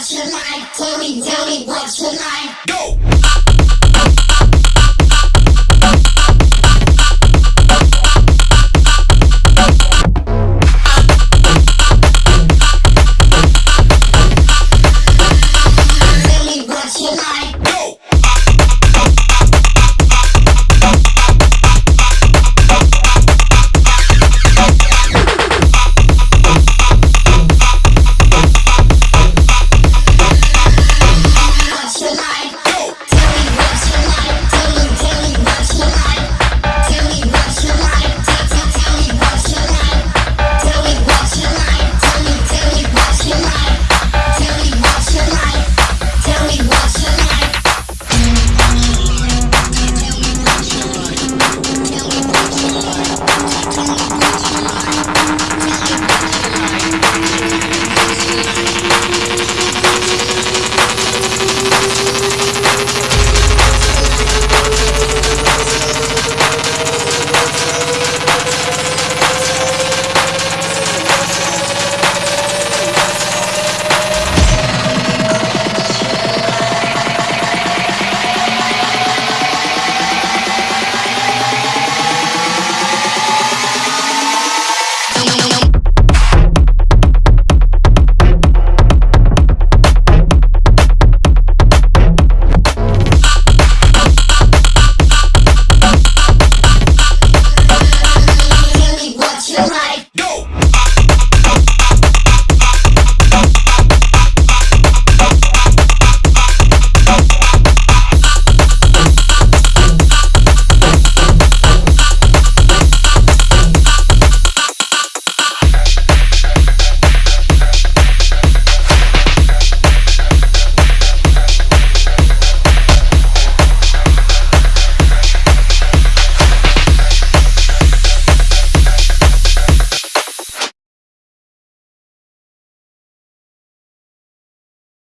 what you like. Tell me, tell me what you like. Go!